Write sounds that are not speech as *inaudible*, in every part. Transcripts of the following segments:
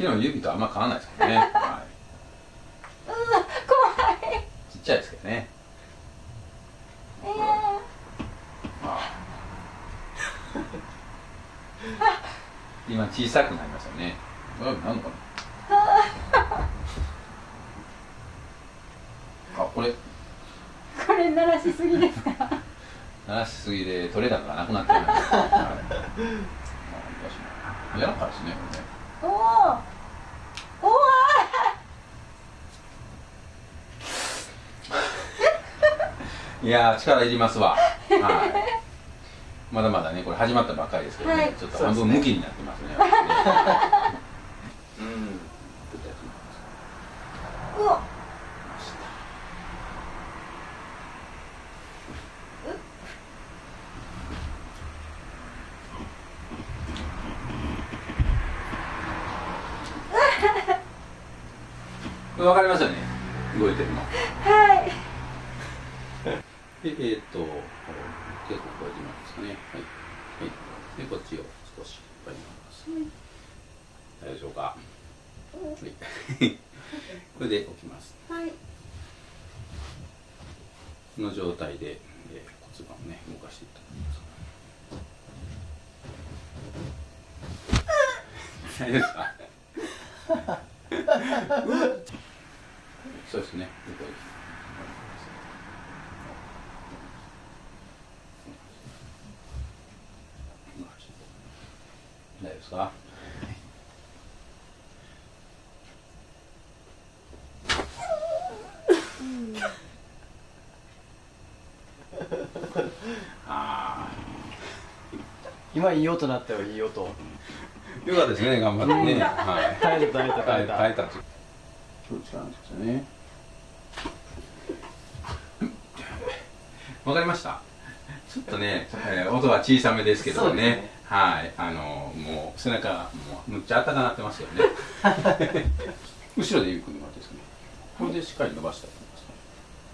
きの指とあんま変わらないですけどね、*laughs* はうわ怖い。い、ちっちゃいですけどね。えー、あ。今小さくなりましたね。*laughs* あなんのかなあこれ。これ鳴らしすぎですか？*laughs* 鳴らしすぎで取れ高がなくなってるんですよ、はい、あ柔らかいですねこおおおおれねいやー力いりますわ。はい。まだまだねこれ始まったばっかりですけどね、はい。ちょっと半分向きになってますね。うん。うわこれ分かりますよね。動いてるの。はいでえーっと結構これで今ですかね。はい、はい、でこっちを少し引っ張ります大丈夫でしょうか。はい。これで置きます。はい。この状態で、えー骨盤をね動かしていっただきます大丈夫ですか。*laughs* そうですねここです大丈夫ですか？あ今いい音なったよいい音。あよかったですね頑張ってね。はい。耐えた耐えた耐えた。耐えたってどっちなんですよね。わかりました。ちょっとね、えー音は小さめですけどねはいあのもう背中もうむっちゃあったかなってますよね。*laughs* 後ろでゆっくり回ってですね。これでしっかり伸ばしたいと思います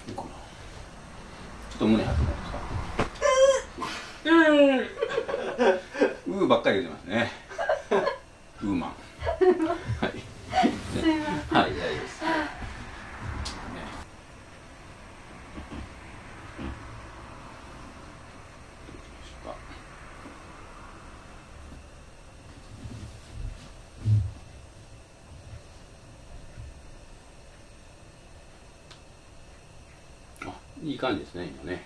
いいかなちょっと胸張ってもらっていいですか？うーばっかり言ってますね。*laughs* ウーマンはいすいませんはい、大丈夫です。ね。どうしましょうかあ、いい感じですね、今ね。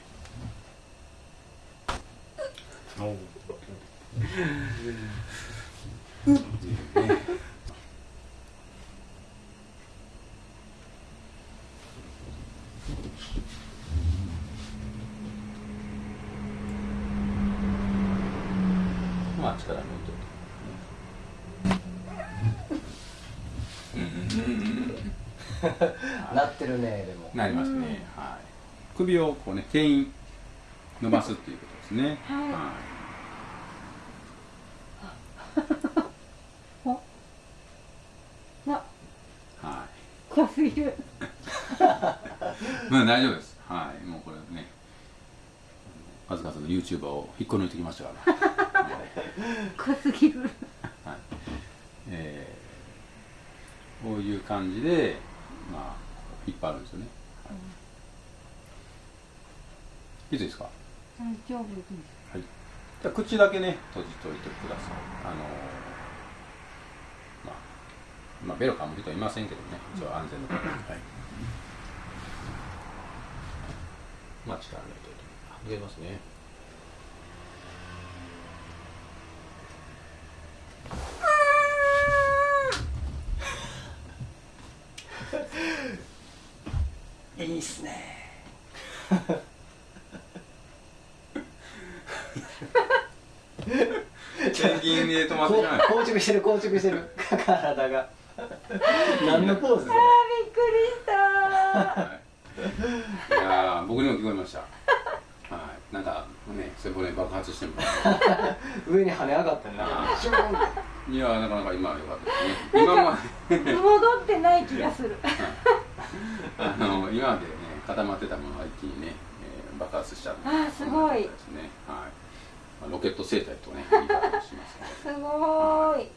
まあ、力抜いとな *laughs* ってるねでもなりますね、はい。首をこうね、牽引伸ばすっていうことですね。はいはい。怖すぎるまあ大丈夫です。はい。もうこれね、数々の YouTuber を引っこ抜いてきましたから。はい怖すぎるはい。えーこういう感じで、まあ、引っ張るんですよね。いいですか？大丈夫ですはい。じゃあ口だけね、閉じといてください。あのーまあ、まあ、ベロ噛む人はいませんけどね、一応安全のために。はい。まあ、力抜いといて。あ、入れますね。*laughs* いいっすねペンギンで止まってこしまう。硬直してる硬直してる体が何のポーズあーびっくりしたはい、いやー僕にも聞こえました。はい、なんかね、背骨爆発してる上に跳ね上がったねないやーなかなか今は良かったですね。今まで戻ってない気がするあの今までね固まってたものが一気にね、えー爆発しちゃう。あーすごいですね。はい。ロケット生態とね言い方をしますので。すごーい